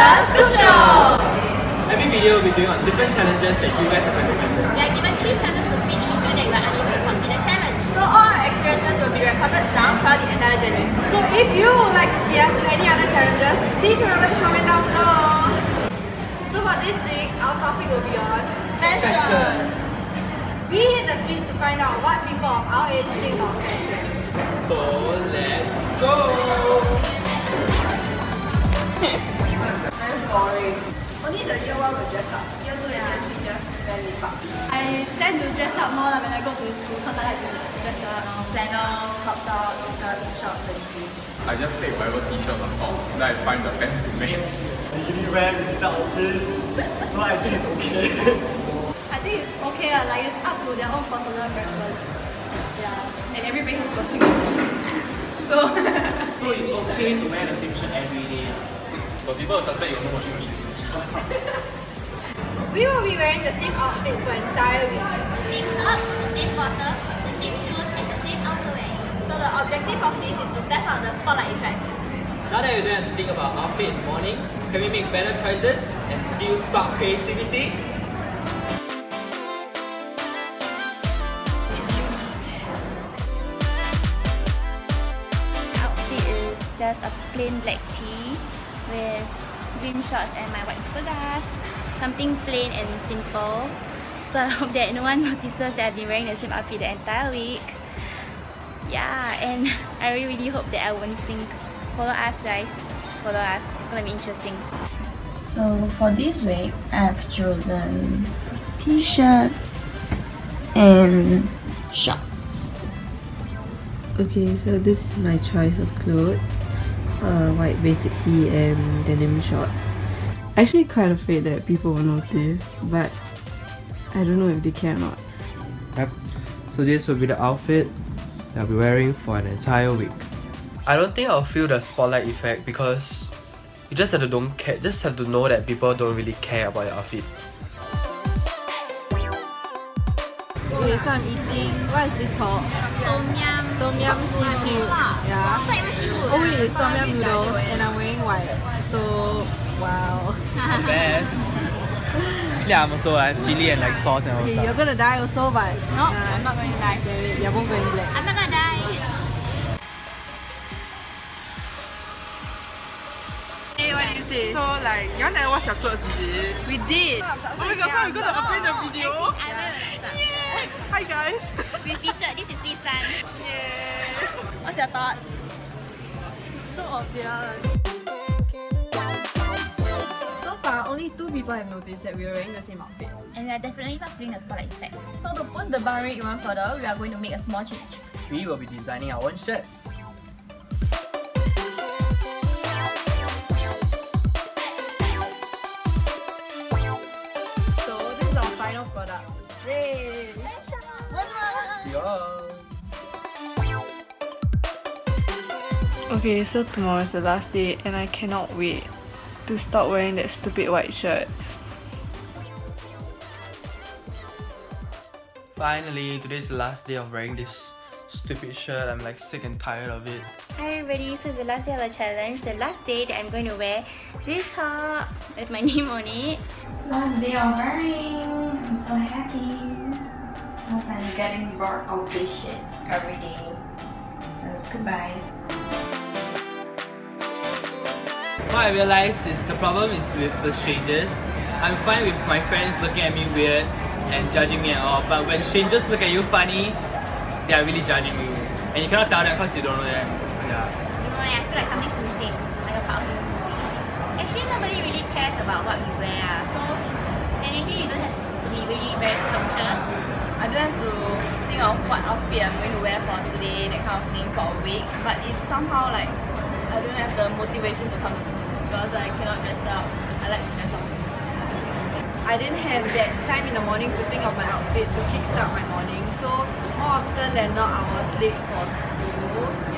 Girls Group Show! Every video we'll be doing on different challenges that you guys have recommended. They are given three chances to win if you feel that you are unable to complete the challenge. So all our experiences will be recorded down throughout the entire journey. So if you would like to see us do any other challenges, please remember to comment down below. So for this week, our topic will be on Fashion! We hit the streets to find out what people of our age think about fashion. So let's go! Only the year one will dress up. Year two and year three just wear lip. I tend to dress up more like when I go to school because I like to dress up. Um, flannels, crop tops, skirts, shorts and jeans. I just take whatever t-shirt on top, then I find the pants to match. usually wear with outfits, so I think it's okay. I think it's okay, lah, like it's up to their own personal preference. Yeah, and everybody has washing machines. So, So it's okay to wear the same shirt every day. But people will suspect you have no washing machine. We will be wearing the same outfit for entire week. The same top, the same bottom, the same shoes and the same outerwear. So the objective of this is to test out the spotlight effect. Now that we don't have to think about outfit in the morning, can we make better choices and still spark creativity? outfit is just a plain black tee with green shorts and my white Supergas. Something plain and simple. So I hope that no one notices that I've been wearing the same outfit the entire week. Yeah, and I really, really hope that I won't stink. Follow us guys. Follow us. It's gonna be interesting. So for this week, I've chosen t-shirt and shorts. Okay, so this is my choice of clothes. Uh, white basic tee and denim shorts. Actually quite afraid that people will notice, but I don't know if they care or not. Yep. So this will be the outfit that I'll be wearing for an entire week. I don't think I'll feel the spotlight effect because you just have to don't care just have to know that people don't really care about your outfit. Okay, so I'm eating, what is this called? Tom yum. Tom yum seafood. Yeah. Seafood. Oh wait, it's tom yum noodles and I'm wearing white. So, wow. Best. Yeah, I'm also like chili and like sauce and all Okay, stuff. you're gonna die also, but No, I'm not going to die. damn it, you're both wearing black. I'm not gonna die. Hey, what do you say? So like, you want to watch your clothes, is it? we did. Oh my god, so we're gonna upload the video? Your thoughts? So obvious. So far, only two people have noticed that we are wearing the same outfit. And we are definitely not feeling the spotlight effect. So to push the bar rate even further, we are going to make a small change. We will be designing our own shirts. Okay, so tomorrow is the last day and I cannot wait to stop wearing that stupid white shirt. Finally, today's the last day of wearing this stupid shirt. I'm like sick and tired of it. Hi everybody, so it's the last day of the challenge, the last day that I'm going to wear this top with my name on it. Last day of wearing. I'm so happy. Because I'm getting bored of this shit every day. So goodbye. What I realized is the problem is with the strangers. I'm fine with my friends looking at me weird and judging me at all, but when strangers look at you funny, they are really judging you. And you cannot tell them because you don't know them. Yeah. You know, I feel like something's missing. Like a part of missing. Actually, nobody really cares about what we wear. ah. So, technically, you don't have to be really very conscious. I don't have to think of what outfit I'm going to wear for today, that kind of thing for a week. But it's somehow like I don't have the motivation to come to school because I cannot dress up. I like to dress up. I didn't have that time in the morning to think of my outfit to kickstart my morning. So more often than not, I was late for school.